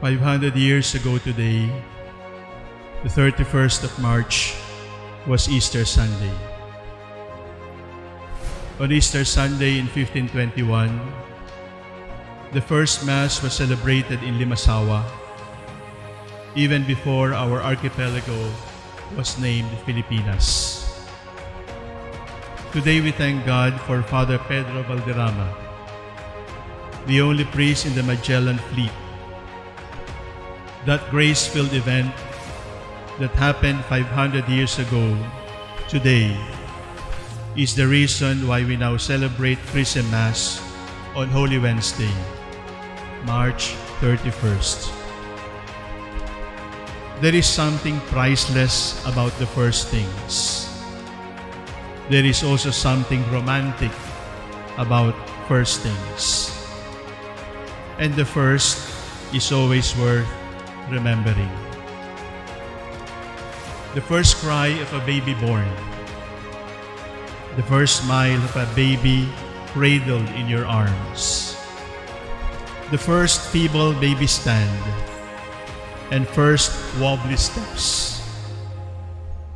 500 years ago today, the 31st of March, was Easter Sunday. On Easter Sunday in 1521, the first Mass was celebrated in Limasawa, even before our archipelago was named Filipinas. Today we thank God for Father Pedro Valderrama, the only priest in the Magellan Fleet. That grace-filled event that happened 500 years ago today is the reason why we now celebrate Chrism Mass on Holy Wednesday, March 31st. There is something priceless about the first things. There is also something romantic about first things. And the first is always worth remembering. The first cry of a baby born. The first smile of a baby cradled in your arms. The first feeble baby stand. And first wobbly steps.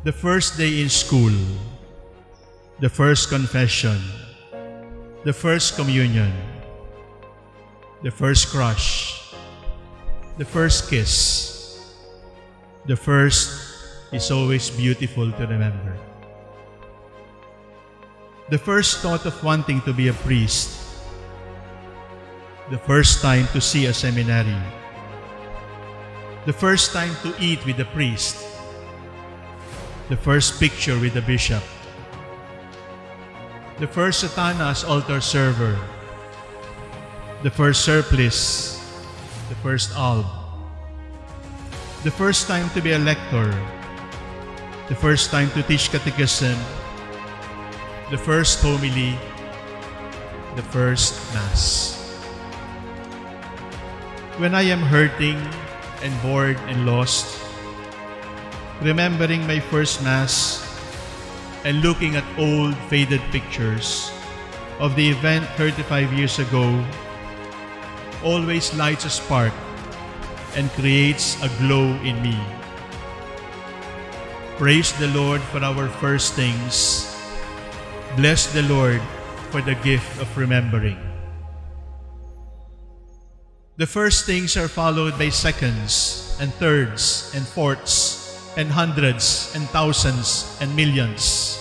The first day in school. The first confession. The first communion. The first crush. The first kiss. The first is always beautiful to remember. The first thought of wanting to be a priest. The first time to see a seminary. The first time to eat with a priest. The first picture with a bishop. The first sutana as altar server. The first surplice. The first alb. The first time to be a lector. The first time to teach catechism. The first homily. The first Mass. When I am hurting and bored and lost, remembering my first Mass and looking at old faded pictures of the event 35 years ago always lights a spark and creates a glow in me. Praise the Lord for our first things. Bless the Lord for the gift of remembering. The first things are followed by seconds and thirds and fourths and hundreds and thousands and millions.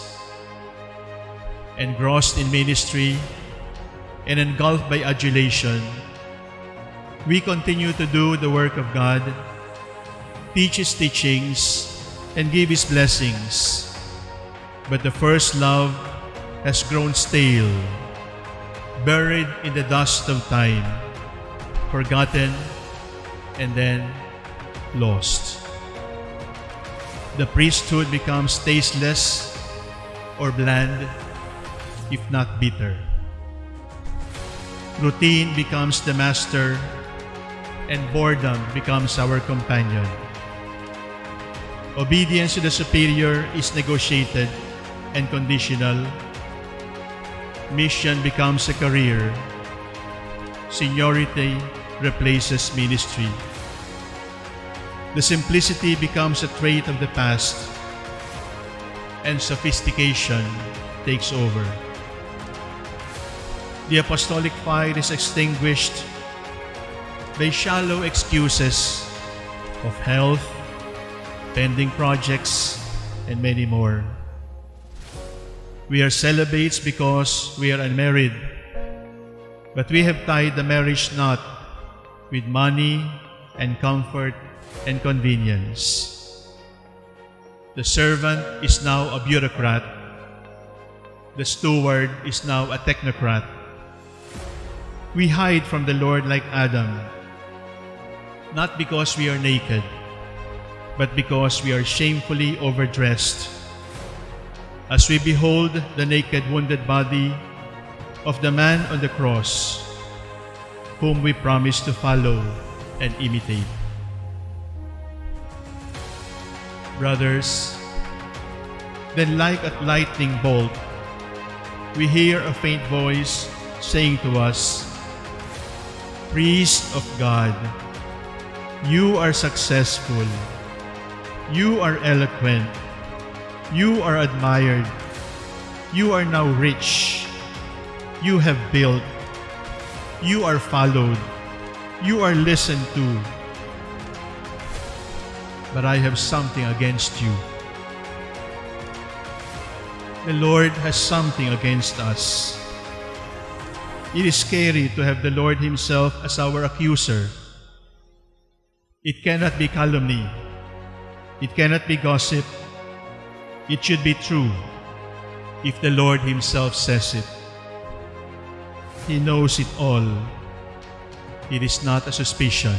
Engrossed in ministry and engulfed by adulation, we continue to do the work of God, teach His teachings, and give His blessings. But the first love has grown stale, buried in the dust of time, forgotten, and then lost. The priesthood becomes tasteless or bland, if not bitter. Routine becomes the master and boredom becomes our companion. Obedience to the superior is negotiated and conditional. Mission becomes a career. Seniority replaces ministry. The simplicity becomes a trait of the past and sophistication takes over. The apostolic fire is extinguished by shallow excuses of health, pending projects, and many more. We are celibates because we are unmarried, but we have tied the marriage knot with money and comfort and convenience. The servant is now a bureaucrat. The steward is now a technocrat. We hide from the Lord like Adam, not because we are naked, but because we are shamefully overdressed. As we behold the naked wounded body of the man on the cross, whom we promise to follow and imitate. Brothers, then like a lightning bolt, we hear a faint voice saying to us, Priest of God, You are successful. You are eloquent. You are admired. You are now rich. You have built. You are followed. You are listened to. But I have something against you. The Lord has something against us. It is scary to have the Lord Himself as our accuser. It cannot be calumny. It cannot be gossip. It should be true if the Lord Himself says it. He knows it all. It is not a suspicion.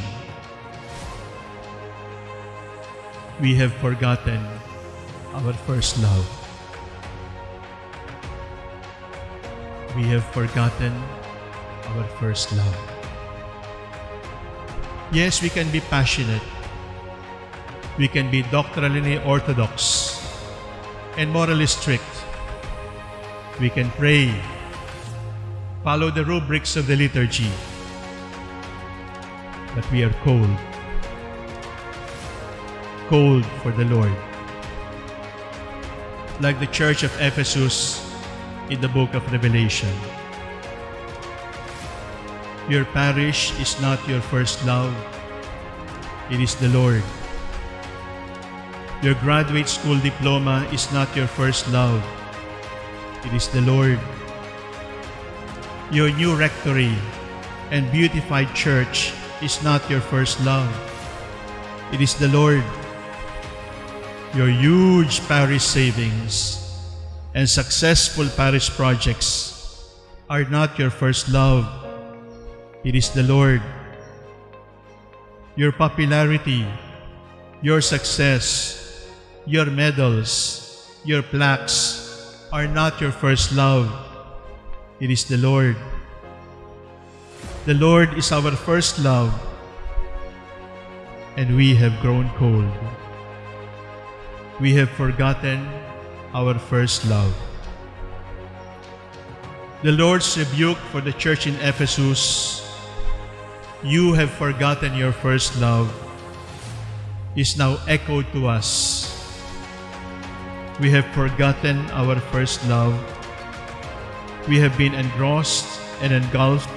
We have forgotten our first love. We have forgotten our first love. Yes, we can be passionate. We can be doctrinally orthodox and morally strict. We can pray, follow the rubrics of the liturgy, but we are cold. Cold for the Lord. Like the church of Ephesus in the book of Revelation. Your parish is not your first love. It is the Lord. Your graduate school diploma is not your first love. It is the Lord. Your new rectory and beautified church is not your first love. It is the Lord. Your huge parish savings and successful parish projects are not your first love. It is the Lord. Your popularity, your success, your medals, your plaques are not your first love. It is the Lord. The Lord is our first love, and we have grown cold. We have forgotten our first love. The Lord's rebuke for the church in Ephesus, you have forgotten your first love, is now echoed to us. We have forgotten our first love. We have been engrossed and engulfed,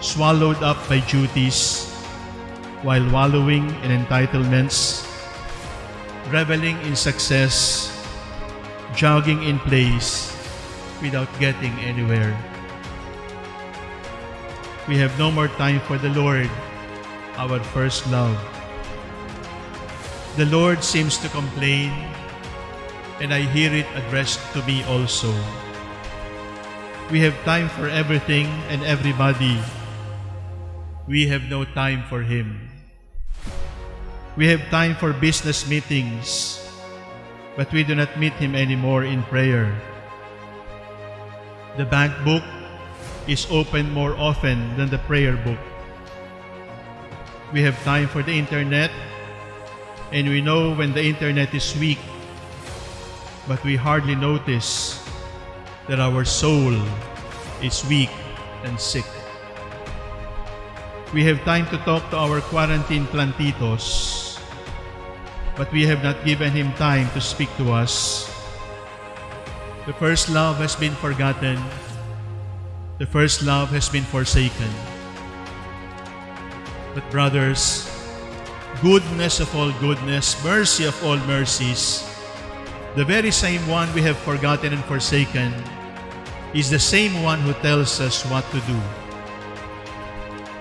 swallowed up by duties, while wallowing in entitlements, reveling in success, jogging in place without getting anywhere. We have no more time for the Lord, our first love. The Lord seems to complain, and I hear it addressed to me also. We have time for everything and everybody. We have no time for Him. We have time for business meetings, but we do not meet Him anymore in prayer. The bank book is opened more often than the prayer book. We have time for the internet, and we know when the internet is weak, but we hardly notice that our soul is weak and sick. We have time to talk to our quarantine plantitos, but we have not given him time to speak to us. The first love has been forgotten. The first love has been forsaken. But brothers, goodness of all goodness, mercy of all mercies, the very same one we have forgotten and forsaken is the same one who tells us what to do.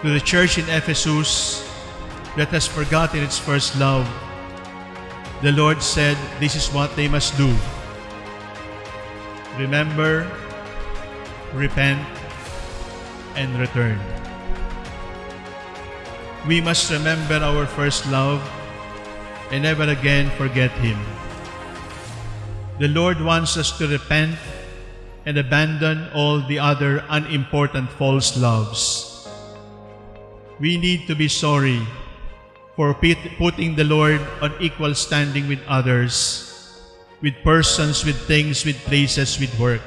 To the church in Ephesus that has forgotten its first love, the Lord said this is what they must do. Remember, repent, and return. We must remember our first love and never again forget Him. The Lord wants us to repent and abandon all the other unimportant false loves. We need to be sorry for putting the Lord on equal standing with others, with persons, with things, with places, with work.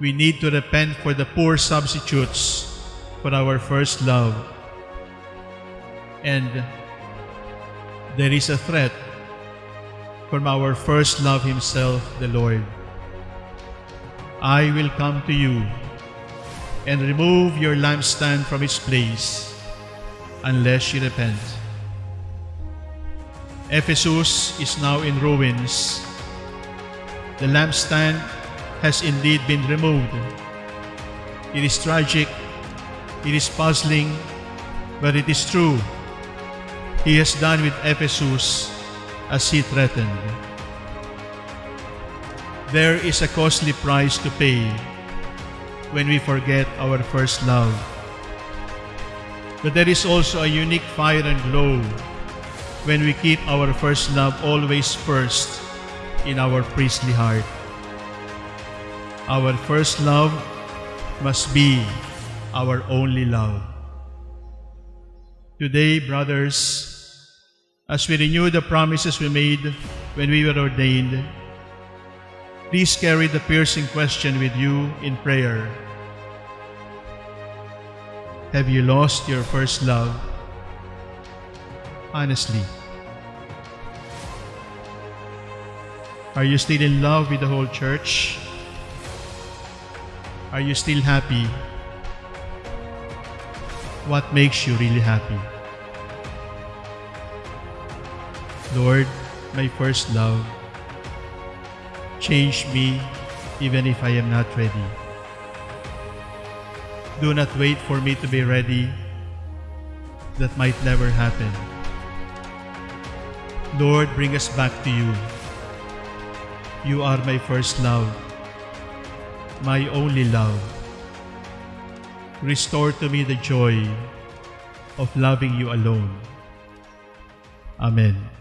We need to repent for the poor substitutes for our first love. and there is a threat from our first love himself, the Lord. I will come to you and remove your lampstand from its place unless you repent. Ephesus is now in ruins. The lampstand has indeed been removed. It is tragic, it is puzzling, but it is true. He has done with Ephesus as he threatened. There is a costly price to pay when we forget our first love. But there is also a unique fire and glow when we keep our first love always first in our priestly heart. Our first love must be our only love. Today, brothers, as we renew the promises we made when we were ordained, please carry the piercing question with you in prayer. Have you lost your first love? Honestly. Are you still in love with the whole church? Are you still happy? What makes you really happy? Lord, my first love, change me even if I am not ready. Do not wait for me to be ready. That might never happen. Lord, bring us back to you. You are my first love, my only love. Restore to me the joy of loving you alone. Amen.